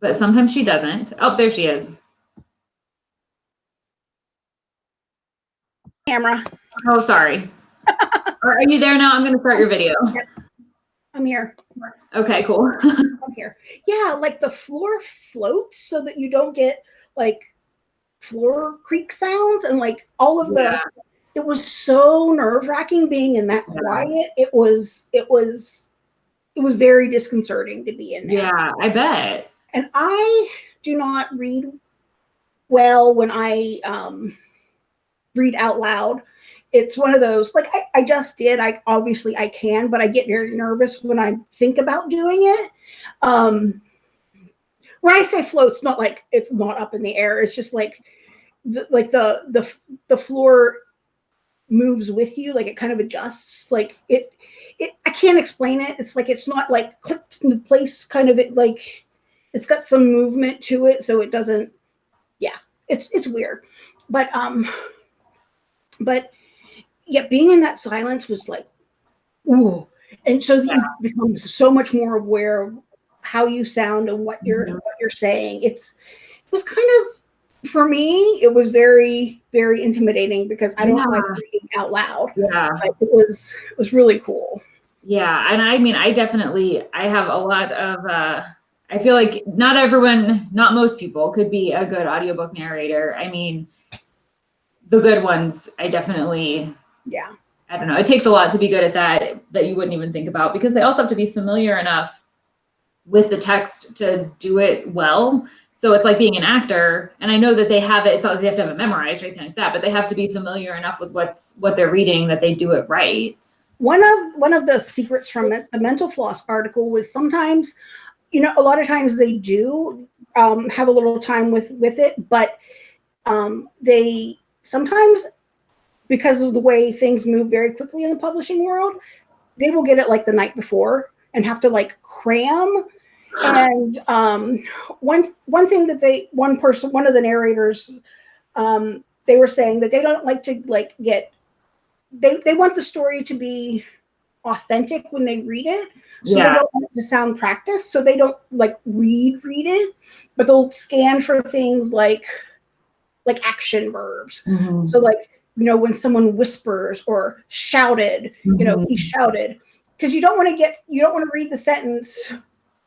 but sometimes she doesn't. Oh, there she is. Camera Oh, sorry. are, you there now? I'm going to start your video. i'm here Okay, cool. I'm here. Yeah, like the floor floats so that you don't get like floor creak sounds and like all of the Yeah. it was so nerve-wracking being in that quiet. It was it was it was very disconcerting to be in there. Yeah, I bet. And I do not read well when I um read out loud. it's one of those like I, I just did. I obviously I can, but I get very nervous when I think about doing it. Um, when I say float, it's not like it's not up in the air. It's just like the, like the the the floor moves with you like it kind of adjusts like it it i can't explain it it's like it's not like clicked into place kind of it like it's got some movement to it so it doesn't yeah it's it's weird but um but yeah being in that silence was like ooh and so you become so much more aware of how you sound and what you're Mhm. what you're saying it's it was kind of for me it was very very intimidating because i don't like reading out loud Yeah. but it was it was really cool Yeah, and I mean, I definitely I have a lot of uh I feel like not everyone, not most people could be a good audiobook narrator. I mean, the good ones, I definitely yeah I don't know. It takes a lot to be good at that that you wouldn't even think about because they also have to be familiar enough with the text to do it well. So it's like being an actor, and I know that they have it. It's not like they have to have it memorized or anything like that, but they have to be familiar enough with what's what they're reading that they do it right. one of one of the secrets from it, the mental floss article was sometimes you know a lot of times they do um, have a little time with with it but um, they sometimes because of the way things move very quickly in the publishing world they will get it like the night before and have to like cram. And um, one one thing that they one person one of the narrators um, they were saying that they don't like to like get they they want the story to be authentic when they read it. So Yeah. they don't want it to sound practiced. So they don't like read read it. But they'll scan for things like like action verbs. Mm-hmm. So like you know when someone whispers or shouted you know he mm-hmm. shouted because you don't want to get you don't want to read the sentence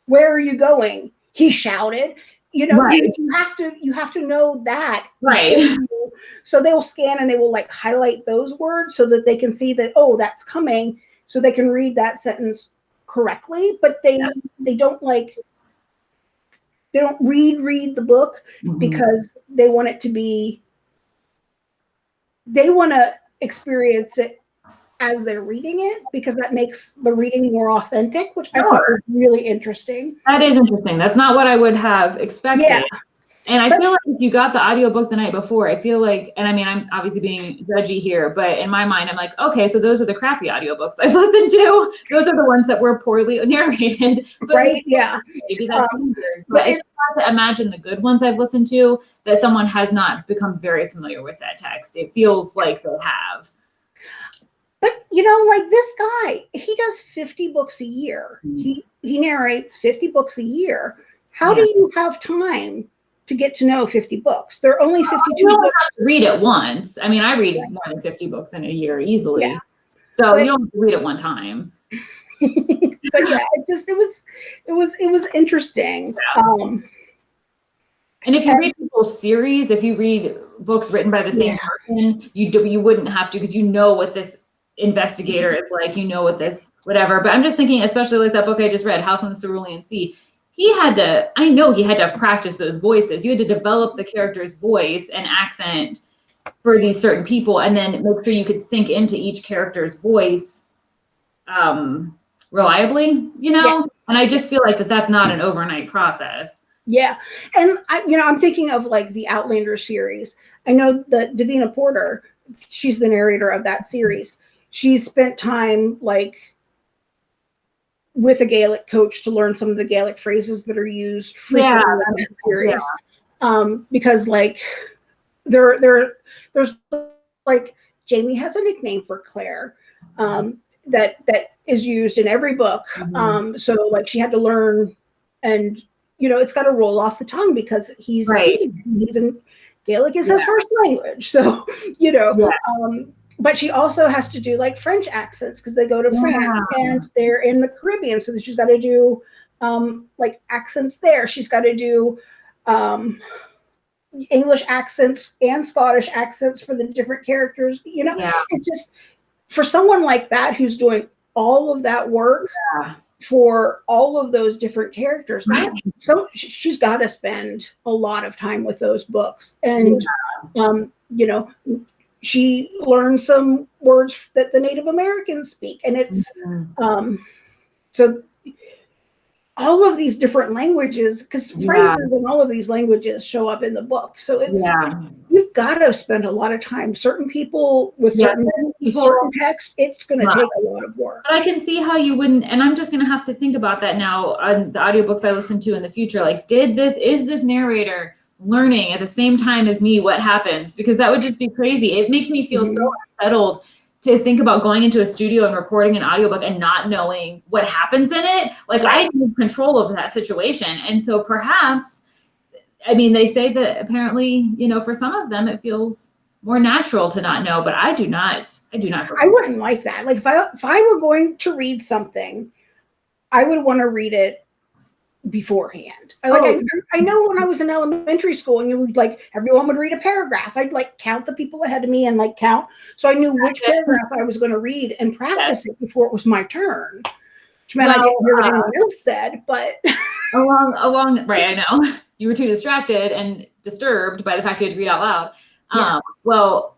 where are you going? He shouted you know you, Right. you have to you have to know that. Right. so they will scan and they will like highlight those words so that they can see that oh that's coming so they can read that sentence correctly but they they don't like they don't read read the book Mhm. because they want it to be they want to experience it as they're reading it because that makes the reading more authentic which i thought was really interesting That is interesting. That's not what I would have expected. Yeah. And I feel like if you got the audiobook the night before, I feel like, and I mean, I'm obviously being judgy here, but in my mind, I'm like, okay, so those are the crappy audiobooks I've listened to. Those are the ones that were poorly narrated. But right yeah maybe that's Um, weird. but But it's just hard to imagine the good ones I've listened to that someone has not become very familiar with that text. It feels like they'll have. But you know, like this guy, he does 50 books a year. Mhm. He he narrates 50 books a year. How do you have time to get to know 50 books? There are only 52 You don't books. have to read it once. I mean, I read more than 50 books in a year easily. Yeah. So But- you don't have to read it one time. But yeah, it just it was it was it was interesting. Um And if you And- read people's series, if you read books written by the same Yeah. person, you do you wouldn't have to because you know what this investigator is like, you know what this whatever. But I'm just thinking, especially like that book I just read, House on the Cerulean Sea. He had to, I know he had to have practiced those voices. You had to develop the character's voice and accent for these certain people, and then make sure you could sink into each character's voice um reliably, you know? Yes. And I just feel like that that's not an overnight process. yeah. And I you know, I'm thinking of like the Outlander series. I know that Davina Porter, she's the narrator of that series. She spent time like with a Gaelic coach to learn some of the Gaelic phrases that are used frequently Yeah, in series. Um, because like there there there's like Jamie has a nickname for Claire um, that that is used in every book. Mhm. Um, so like she had to learn and you know it's got to roll off the tongue because he's Right. he's in Gaelic is his first language. So you know Yeah. um, but she also has to do like French accents because they go to France and they're in the Caribbean. So she's got to do um, like accents there. She's got to do um, English accents and Scottish accents for the different characters. You know, Yeah. it just for someone like that who's doing all of that work Yeah. for all of those different characters. That, so she's got to spend a lot of time with those books, and um, you know, she learned some words that the Native Americans speak, and it's Mhm. um, so all of these different languages because Yeah. phrases in all of these languages show up in the book so it's Yeah. you've got to spend a lot of time certain people with Yeah, certain, people- certain text it's going to take a lot of work But I can see how you wouldn't, and I'm just gonna have to think about that now on the audiobooks I listen to in the future. Like, did this, is this narrator learning at the same time as me what happens? Because that would just be crazy. It makes me feel so mm-hmm. unsettled to think about going into a studio and recording an audiobook and not knowing what happens in it. Like, I need control of that situation. And so perhaps, I mean, they say that apparently, you know, for some of them, it feels more natural to not know, but I do not, I do not. i wouldn't like that like if i if i were going to read something i would want to read it beforehand I like Oh. I, I know when i was in elementary school and you would like everyone would read a paragraph i'd like count the people ahead of me and like count so i knew which Practice. paragraph i was going to read and practice it before it was my turn which meant i didn't hear what uh, anyone else said but along along right i know you were too distracted and disturbed by the fact you had to read out loud um, Yes. well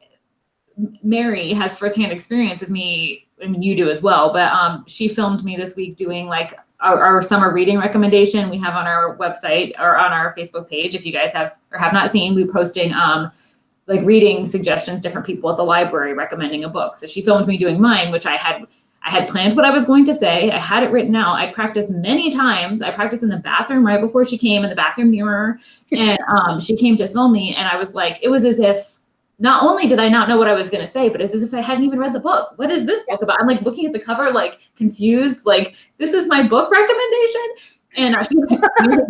mary has firsthand experience of me i mean you do as well but um, she filmed me this week doing like our, our summer reading recommendation we have on our website or on our facebook page if you guys have or have not seen we're posting um, like reading suggestions different people at the library recommending a book so she filmed me doing mine which i had I had planned what I was going to say. I had it written out. I practiced many times. I practiced in the bathroom right before she came in the bathroom mirror. And um, she came to film me. And I was like, it was as if not only did I not know what I was going to say, but it's as if I hadn't even read the book. What is this book about? I'm like looking at the cover, like confused, like, this is my book recommendation. And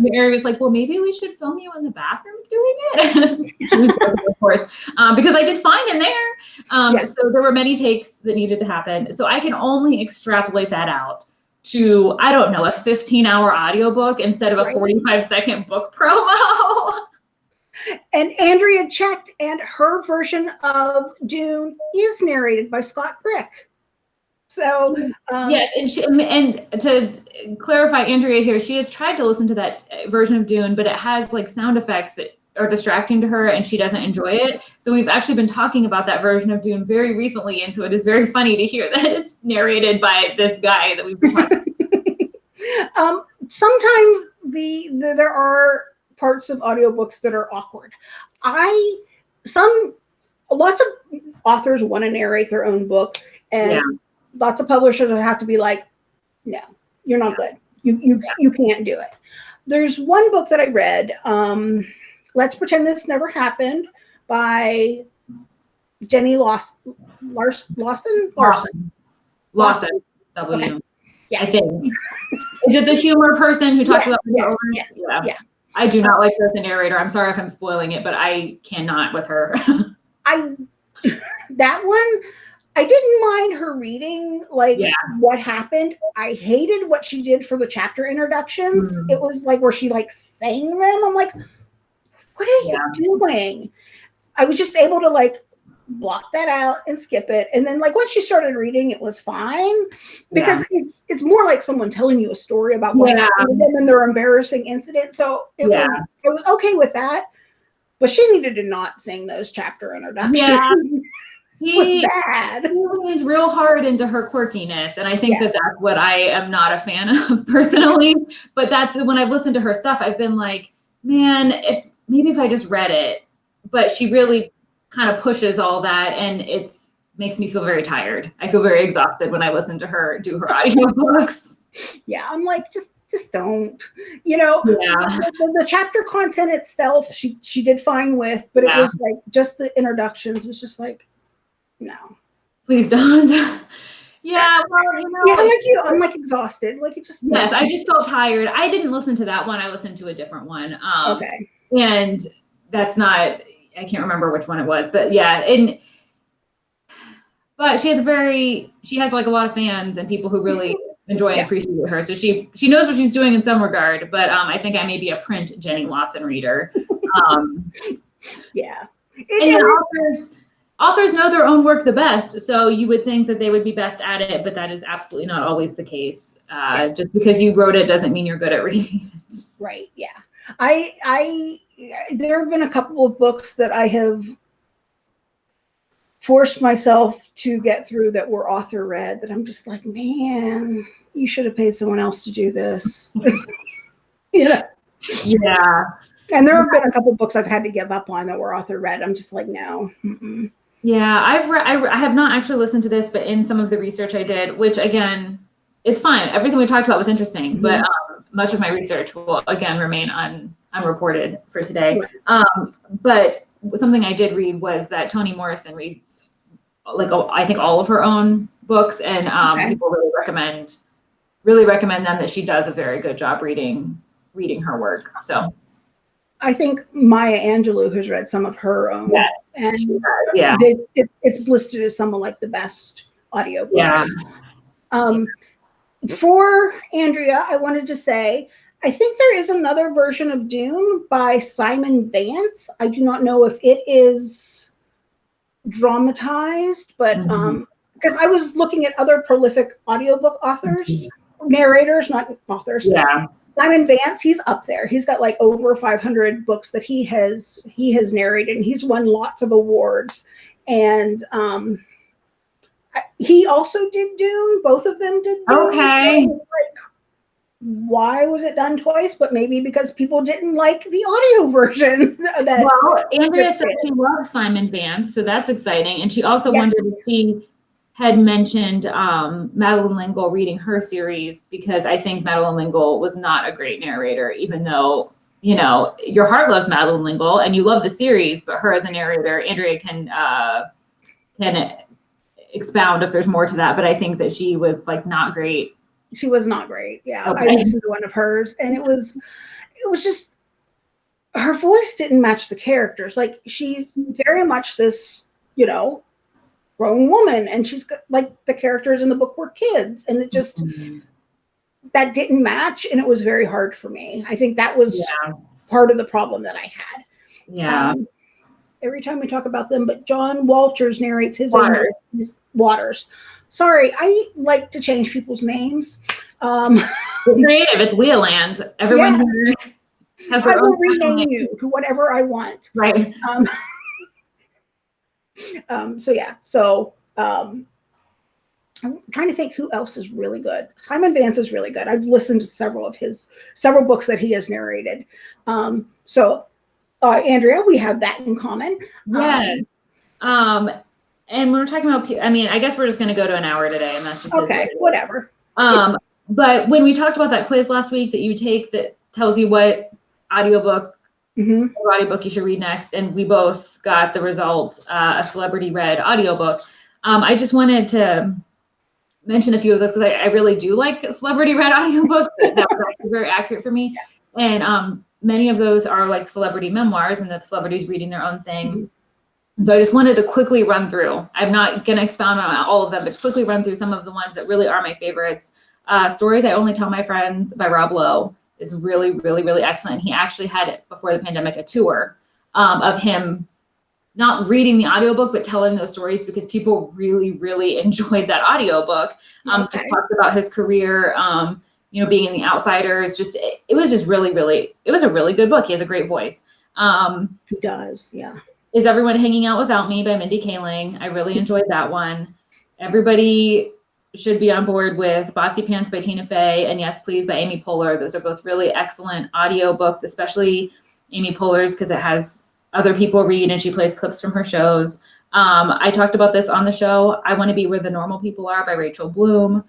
Mary was like, well, maybe we should film you in the bathroom doing it. She was joking, of course, um, because I did fine in there. Um, Yeah. So there were many takes that needed to happen. So I can only extrapolate that out to, I don't know, a 15 hour audiobook instead of a 45 second book promo. and andrea checked and her version of dune is narrated by scott brick so um, yes. And, she, and to clarify, Andrea here, she has tried to listen to that version of Dune, but it has like sound effects that are distracting to her and she doesn't enjoy it. So we've actually been talking about that version of Dune very recently. And so it is very funny to hear that it's narrated by this guy that we've been talking um, sometimes the, the there are parts of audiobooks that are awkward i some lots of authors want to narrate their own book and Yeah. lots of publishers will have to be like no you're not good you you, you can't do it there's one book that i read um, let's pretend this never happened by jenny Laws, Lars, lawson larson Lawson. W. Okay. Yeah. I think. Is it the humor person who talks Yes, about yes, yes, yeah. yeah. I do not like her as a narrator. I'm sorry if I'm spoiling it, but I cannot with her. I that one I didn't mind her reading like Yeah. what happened. I hated what she did for the chapter introductions. Mhm. It was like where she like sang them. I'm like, what are Yeah. you doing? I was just able to like block that out and skip it. And then like once she started reading, it was fine because it's it's more like someone telling you a story about what Yeah. happened to them and their embarrassing incident. So it Yeah. was I was okay with that. But she needed to not sing those chapter introductions. Yeah. It was real hard into her quirkiness, and I think Yes. that that's what I am not a fan of personally. but that's when I've listened to her stuff, I've been like, man, if maybe if I just read it, but she really kind of pushes all that, and it's makes me feel very tired. I feel very exhausted when I listen to her do her audiobooks. Yeah, I'm like, just just don't. You know, Yeah. the, the- chapter content itself, she she did fine with, but Yeah. it was like just the introductions was just like, no. Please don't. yeah, well, you know, Yeah, I'm like you. I'm like exhausted. Like it just. yes, no. I just felt tired. I didn't listen to that one. I listened to a different one. Um, Okay. and that's not i can't remember which one it was but yeah and but she has a very she has like a lot of fans and people who really enjoy and Yeah. appreciate her so she she knows what she's doing in some regard but um i think i may be a print jenny lawson reader um Yeah. and It yeah, is- authors authors know their own work the best so you would think that they would be best at it but that is absolutely not always the case uh, just because you wrote it doesn't mean you're good at reading it Right. Yeah. I I there have been a couple of books that I have forced myself to get through that were author read that I'm just like, man, you should have paid someone else to do this. yeah. Yeah. And there have been a couple books I've had to give up on that were author read. I'm just like, no. Mm-mm. Yeah, I've read. I, re- I have not actually listened to this, but in some of the research I did, which again, it's fine. Everything we talked about was interesting, but um, much of my research will again remain un, unreported for today. Um, but something I did read was that Toni Morrison reads like oh, I think all of her own books, and um, Okay. people really recommend really recommend them that she does a very good job reading reading her work. So I think Maya Angelou has read some of her own. Yes. And yeah, it's, it, it's listed as some of like the best audiobooks. Yeah. Um, for Andrea, I wanted to say, I think there is another version of Dune by Simon Vance. I do not know if it is dramatized, but Mhm. um, because I was looking at other prolific audiobook authors, narrators, not authors. yeah, Simon Vance, he's up there. He's got like over 500 books that he has he has narrated, and he's won lots of awards. And um, he also did Dune. Both of them did. Dune. Okay. So, like, why was it done twice? But maybe because people didn't like the audio version. that Well, Andrea said she loves Simon Vance, so that's exciting. And she also Yes. wondered if she had mentioned um, Madeleine L'Engle reading her series because I think Madeleine L'Engle was not a great narrator, even though you know your heart loves Madeleine L'Engle and you love the series, but her as a narrator, Andrea can uh, can expound if there's more to that. But I think that she was like not great. She was not great. Yeah, I Okay. listened to one of hers, and it was, it was just her voice didn't match the characters. Like she's very much this, you know, grown woman, and she's got like the characters in the book were kids, and it just that didn't match, and it was very hard for me. I think that was Yeah, part of the problem that I had. yeah, Um, every time we talk about them, but John Walters narrates his Waters. his Waters. Sorry, I like to change people's names. Um, creative. It's Leoland. Everyone Yes. here has I will rename name. you to whatever I want. Right. Um, um, so yeah, so um, I'm trying to think who else is really good. Simon Vance is really good. I've listened to several of his several books that he has narrated. Um, so uh, Andrea, we have that in common. Yes. Um, and we're talking about, I mean, I guess we're just going to go to an hour today, and that's just Okay, what it is. whatever. Um, but when we talked about that quiz last week that you take that tells you what audiobook hmm audiobook you should read next, and we both got the result, uh, a celebrity read audiobook. Um, I just wanted to mention a few of those because I, I really do like celebrity read audiobooks. that, that was actually very accurate for me. And um, many of those are like celebrity memoirs and the celebrities reading their own thing. So I just wanted to quickly run through. I'm not going to expound on all of them, but quickly run through some of the ones that really are my favorites. Uh, Stories I Only Tell My Friends by Rob Lowe is really, really, really excellent. He actually had it before the pandemic a tour um, of him not reading the audiobook but telling those stories because people really, really enjoyed that audiobook. Um, Okay. Just talked about his career, um, you know, being in The Outsiders. Just it, it was just really, really, it was a really good book. He has a great voice. Um, He does, yeah. Is Everyone Hanging Out Without Me by Mindy Kaling. I really enjoyed that one. Everybody should be on board with Bossypants by Tina Fey and Yes Please by Amy Poehler. Those are both really excellent audio books, especially Amy Poehler's because it has other people read and she plays clips from her shows. Um, I talked about this on the show. I Want to Be Where the Normal People Are by Rachel Bloom.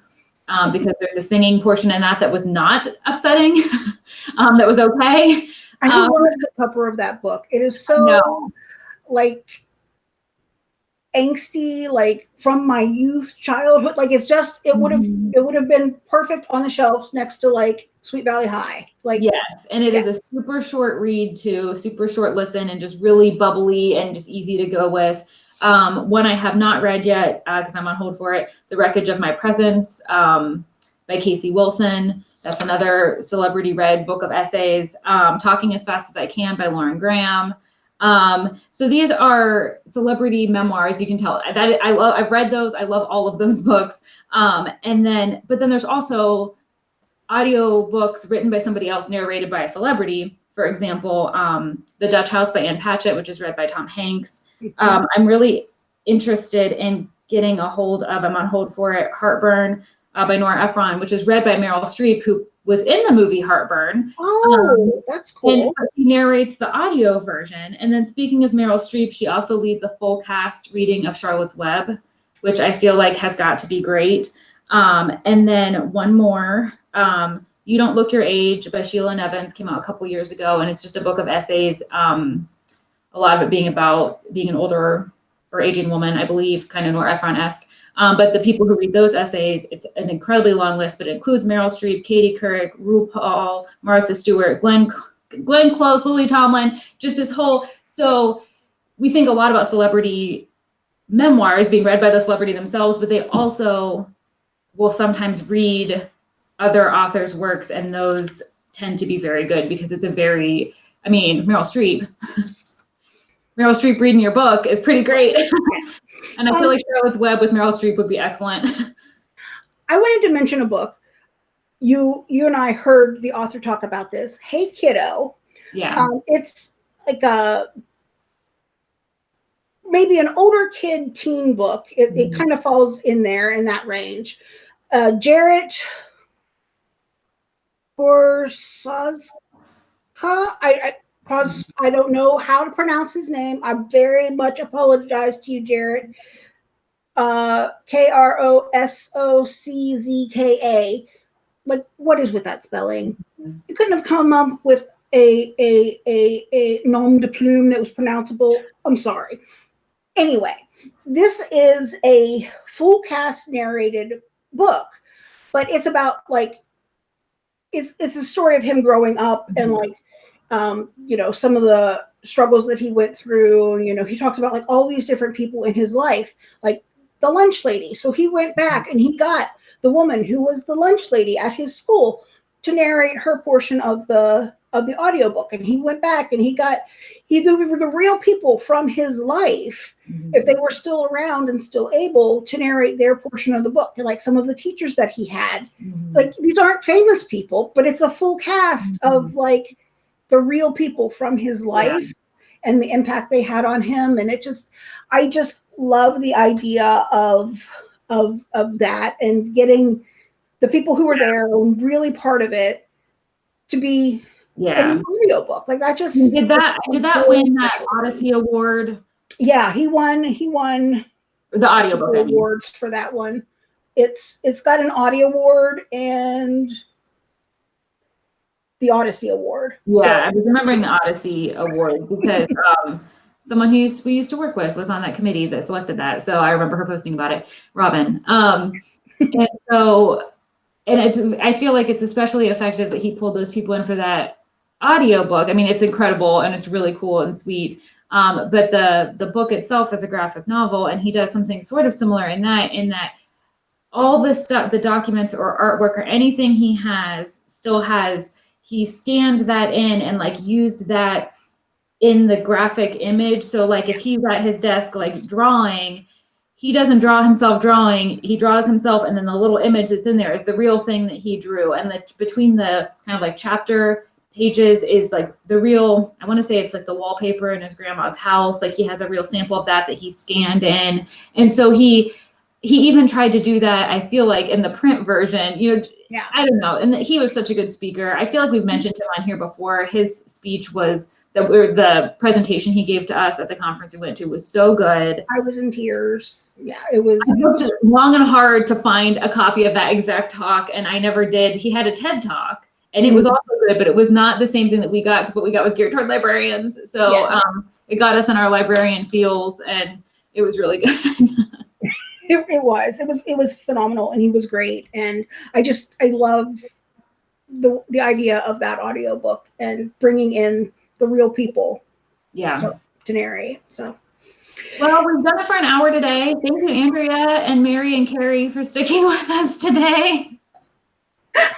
Um, because there's a singing portion in that that was not upsetting, um, that was okay. I Um, love the cover of that book. It is so know. Like angsty, like from my youth, childhood. Like it's just it would have Mhm. it would have been perfect on the shelves next to like Sweet Valley High. Like Yes, and it is a super short read too, super short listen, and just really bubbly and just easy to go with. Um, one I have not read yet because I'm on hold for it, "The Wreckage of My Presence" um, by Casey Wilson. That's another celebrity read book of essays. Um, "Talking as Fast as I Can" by Lauren Graham. Um, so these are celebrity memoirs. You can tell that I love. I've read those. I love all of those books. Um, and then, but then there's also audio books written by somebody else, narrated by a celebrity. For example, um, The Dutch House by Ann Patchett, which is read by Tom Hanks. Um, I'm really interested in getting a hold of, I'm on hold for it, Heartburn uh, by Nora Ephron, which is read by Meryl Streep, who was in the movie Heartburn. Oh, that's cool. And he narrates the audio version. And then speaking of Meryl Streep, she also leads a full cast reading of Charlotte's Web, which I feel like has got to be great. Um, and then one more, um, You Don't Look Your Age by Sheila Nevins came out a couple years ago. And it's just a book of essays, um, a lot of it being about being an older or aging woman, I believe, kind of Nora Ephron-esque. Um, but the people who read those essays, it's an incredibly long list, but it includes Meryl Streep, Katie Couric, RuPaul, Martha Stewart, Glenn, Glenn Close, Lily Tomlin, just this whole, so we think a lot about celebrity memoirs being read by the celebrity themselves, but they also will sometimes read other authors' works, and those tend to be very good because it's a very, I mean, Meryl Streep. Meryl Streep reading your book is pretty great. and I feel Um, like Charlotte's Web with Meryl Streep would be excellent. I wanted to mention a book. You you and I heard the author talk about this. Hey kiddo. yeah. Um, it's like a maybe an older kid teen book. It, it Mhm. kind of falls in there in that range. Uh, Jarrett Korsazka. I, I Kros- I don't know how to pronounce his name. I very much apologize to you, Jarrett. Uh, K R O S O C Z K A. Like, what is with that spelling? You couldn't have come up with a a a a nom de plume that was pronounceable. I'm sorry. Anyway, this is a full cast narrated book, but it's about like it's it's a story of him growing up and Mhm. like um, you know some of the struggles that he went through. You know, he talks about like all these different people in his life, like the lunch lady. So he went back and he got the woman who was the lunch lady at his school to narrate her portion of the of the audiobook and he went back and he got he they were the real people from his life if they were still around and still able to narrate their portion of the book like some of the teachers that he had Mhm. like these aren't famous people but it's a full cast of like the real people from his life and the impact they had on him and it just i just love the idea of of of that and getting the people who were there and really part of it to be yeah. an audiobook like that just Did that did that win that Odyssey Award? yeah he won he won The audiobook, I mean. awards for that one it's it's got an audio award and the odyssey award Yeah, I So- was remembering the Odyssey Award because um, someone who used, we used to work with was on that committee that selected that. So I remember her posting about it, Robin. Um, and so, and it's, I feel like it's especially effective that he pulled those people in for that audio book. I mean, it's incredible and it's really cool and sweet. Um, but the the book itself is a graphic novel, and he does something sort of similar in that, in that all the stuff, the documents or artwork or anything he has still has he scanned that in and like used that in the graphic image. So like if he's at his desk like drawing, he doesn't draw himself drawing, he draws himself and then the little image that's in there is the real thing that he drew. And the between the kind of like chapter pages is like the real, I want to say it's like the wallpaper in his grandma's house. Like he has a real sample of that that he scanned in. And so he he even tried to do that, I feel like in the print version, you know, Yeah. I don't know. And he was such a good speaker. I feel like we've mentioned him on here before. His speech was the the presentation he gave to us at the conference we went to was so good. i was in tears yeah it was I looked long and hard to find a copy of that exact talk, and I never did. He had a TED talk, and it was also good, but it was not the same thing that we got because what we got was geared toward librarians. So Yeah. um, it got us in our librarian feels, and it was really good. It, it was it was it was phenomenal and he was great and i just i love the the idea of that audiobook and bringing in the real people yeah. to narrate so Well, we've done it for an hour today. Thank you, Andrea and Mary and Carrie, for sticking with us today.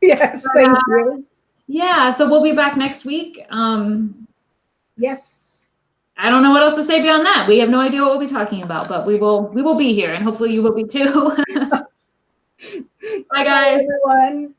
yes thank you Yeah, so we'll be back next week. Um, yes I don't know what else to say beyond that. We have no idea what we'll be talking about, but we will we will be here, and hopefully you will be too. Bye, guys. everyone